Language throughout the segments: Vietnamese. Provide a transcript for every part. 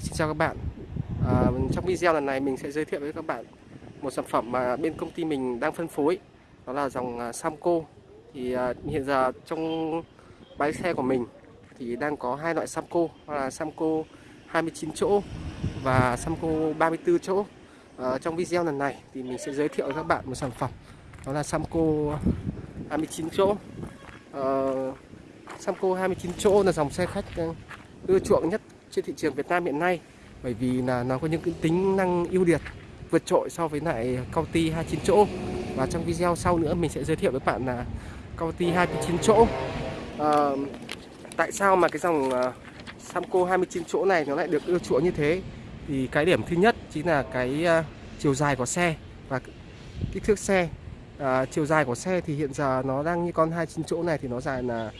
xin chào các bạn. À, Trong video lần này mình sẽ giới thiệu với các bạn một sản phẩm mà bên công ty mình đang phân phối Đó là dòng uh, Samco. Thì uh, hiện giờ trong bãi xe của mình thì đang có hai loại Samco Đó là Samco 29 chỗ và Samco 34 chỗ. À, Trong video lần này thì mình sẽ giới thiệu với các bạn một sản phẩm Đó là Samco 29 chỗ. À, Samco 29 chỗ là dòng xe khách à, ưa chuộng nhất trên thị trường Việt Nam hiện nay bởi vì là nó có những cái tính năng ưu việt vượt trội so với lại Cauti 29 chỗ. Và trong video sau nữa mình sẽ giới thiệu với bạn là Cauti 29 chỗ. À, tại sao mà cái dòng uh, Samco 29 chỗ này nó lại được ưa chuộng như thế? Thì cái điểm thứ nhất chính là cái uh, chiều dài của xe và kích thước xe. À, chiều dài của xe thì hiện giờ nó đang như con 29 chỗ này thì nó dài là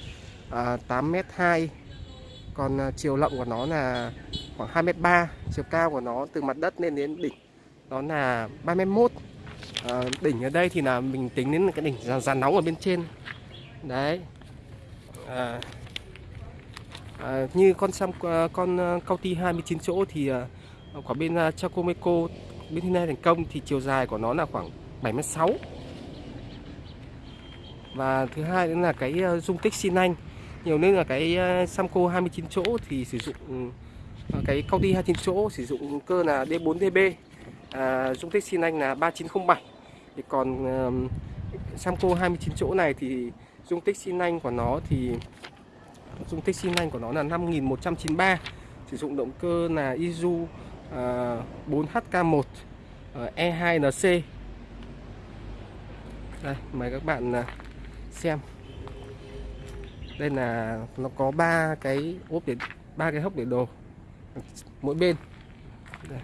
à, 8m2 còn à, chiều rộng của nó là khoảng 2m3 chiều cao của nó từ mặt đất lên đến đỉnh đó là 3m1 à, ờ, đỉnh ở đây thì là mình tính đến cái đỉnh giàn, giàn nóng ở bên trên. Đấy. À, à, như con xăm con cao ti 29 chỗ thì à, của bên uh, Chacomeco bên Hyundai thành công thì chiều dài của nó là khoảng 76 và thứ hai nữa là cái dung tích xi nanh nhiều nên là cái ờ, Samco 29 chỗ thì sử dụng ờ, cái Audi 29 chỗ sử dụng cơ là D4DB à, dung tích xi nanh là 3907 thì còn um, Samco 29 chỗ này thì dung tích xi nanh của nó thì dung tích xi nanh của nó là 5193 sử dụng động cơ là Isuzu uh, 4HK1 uh, E2NC đây mời các bạn uh, xem đây là nó có ba cái ốp để ba cái hốc để đồ mỗi bên. Đây.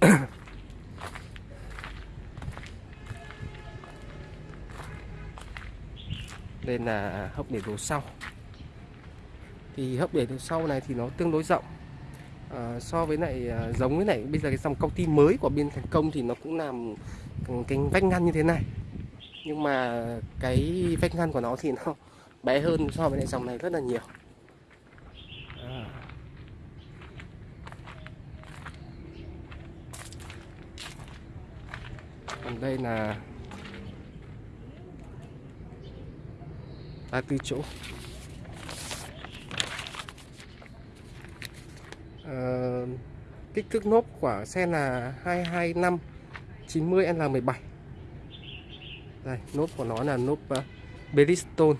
đây là hốc để đồ sau. Thì hốc để đồ sau này thì nó tương đối rộng. À, so với lại à, giống với lại bây giờ cái dòng công ty mới của bên thành công thì nó cũng làm cái vách ngăn như thế này nhưng mà cái vách ngăn của nó thì nó bé hơn so với lại dòng này rất là nhiều à. còn đây là ba tư chỗ à, kích thước nốt của xe là 225 90 L17 đây nốt của nó là nốt uh, Bridgestone.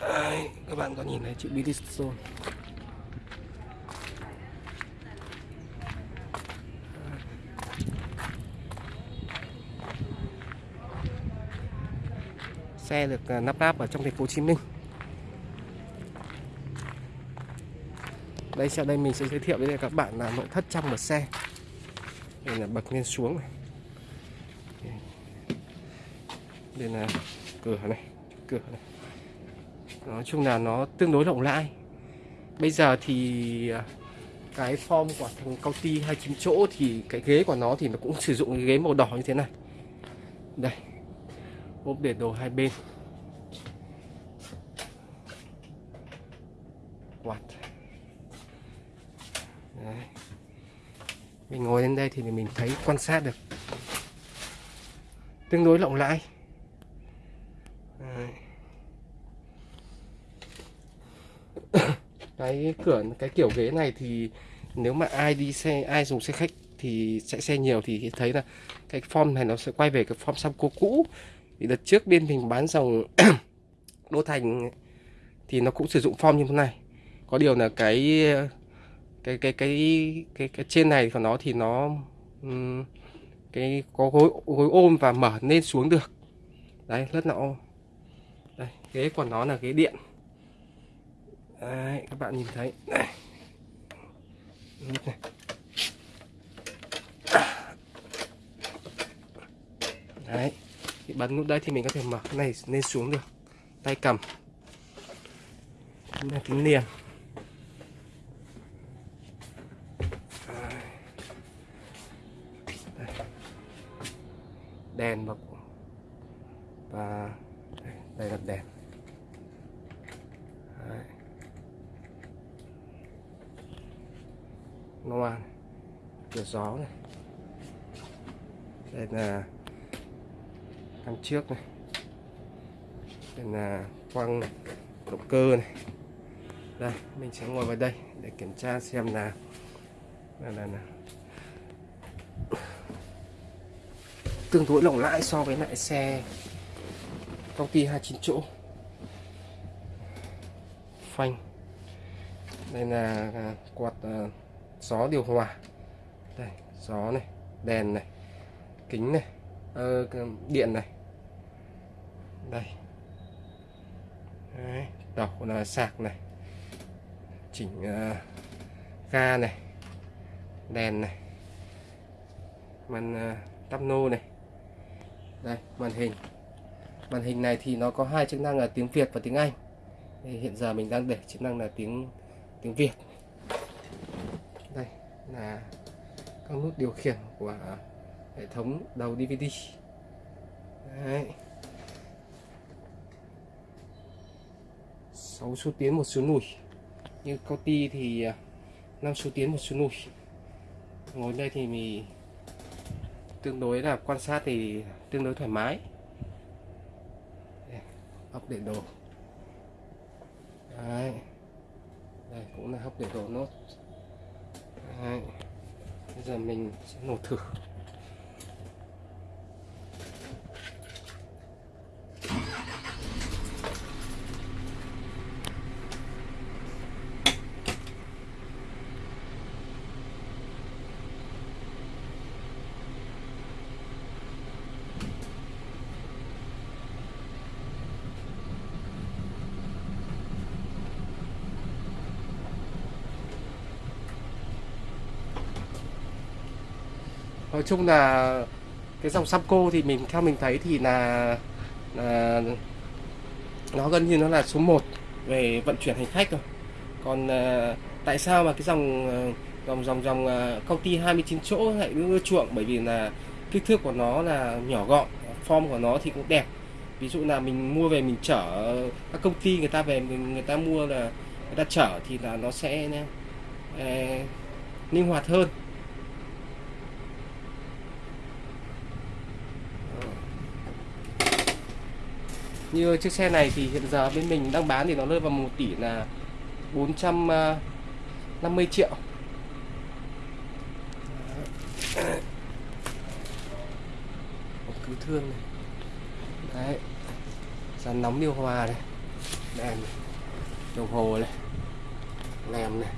Đấy, các bạn có nhìn thấy chữ Bridgestone? Xe được uh, nắp ráp ở trong thành phố Hồ Chí Minh. Đây sau đây mình sẽ giới thiệu với các bạn là nội thất trong một xe. Đây là bậc lên xuống này. Nên là cửa này cửa này. Nói chung là nó tương đối rộng rãi. Bây giờ thì à, cái form của thằng cao ty hai 29 chỗ thì cái ghế của nó thì nó cũng sử dụng cái ghế màu đỏ như thế này. Đây, ốp để đồ hai bên. Quạt. Đấy. mình ngồi lên đây thì mình thấy quan sát được. Tương đối rộng rãi. Cái cửa cái kiểu ghế này thì nếu mà ai đi xe ai dùng xe khách thì chạy xe nhiều thì thấy là cái form này nó sẽ quay về cái form Samco cũ thì đợt trước bên mình bán dòng Đô Thành thì nó cũng sử dụng form như thế này. Có điều là cái cái cái cái cái, cái trên này của nó thì nó cái có gối gối ôm và mở lên xuống được. Đấy rất là ôm. Đây ghế của nó là ghế điện. Đấy, các bạn nhìn thấy này. này. Đấy, thì bấm nút đây thì mình có thể mở cái này lên xuống được. Tay cầm. Đây là kính liền. đèn và và đây, đây là đèn loa này. cửa gió này. Đây là cam trước này. Đây là quăng động cơ này. Đây mình sẽ ngồi vào đây để kiểm tra xem là là, là, là. Tương đối lỏng lãi so với lại xe công ty 29 chỗ. Phanh. Đây là quạt uh, gió điều hòa. Đây gió này đèn này kính này ờ, điện này. Đây. Đấy, đầu là sạc này chỉnh uh, ga này đèn này màn uh, tắp nô này. Đây màn hình. Màn hình này thì nó có hai chức năng là tiếng Việt và tiếng Anh. Thì hiện giờ mình đang để chức năng là tiếng tiếng Việt là các nút điều khiển của hệ thống đầu DVD Đấy. 6 số tiến, một số lùi như công ti thì à, 5 số tiến, một số lùi ngồi đây thì mình tương đối là quan sát thì tương đối thoải mái. Hấp để đồ. Đấy. đây, cũng là hấp để đồ nốt giờ mình sẽ nổ thử. Nói chung là cái dòng Samco thì mình theo mình thấy thì là, là nó gần như nó là số 1 về vận chuyển hành khách rồi. Còn uh, tại sao mà cái dòng ờ, dòng dòng dòng uh, công ty 29 chỗ lại ưa chuộng? Bởi vì là kích thước của nó là nhỏ gọn form của nó thì cũng đẹp. Ví dụ là mình mua về mình chở các công ty người ta về mình người ta mua là người ta chở thì là nó sẽ uh, linh hoạt hơn. Như chiếc xe này thì hiện giờ bên mình đang bán thì nó rơi vào 1 tỷ là 450 à, triệu. Cứu thương này. Đấy. Dàn nóng điều hòa này. Đèn đồng hồ này. Lèm này.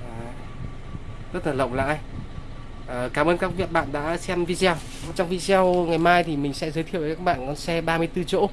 Đấy. rất là lộng rãi À, cảm ơn các bạn đã xem video. Trong video ngày mai thì mình sẽ giới thiệu với các bạn con xe 34 chỗ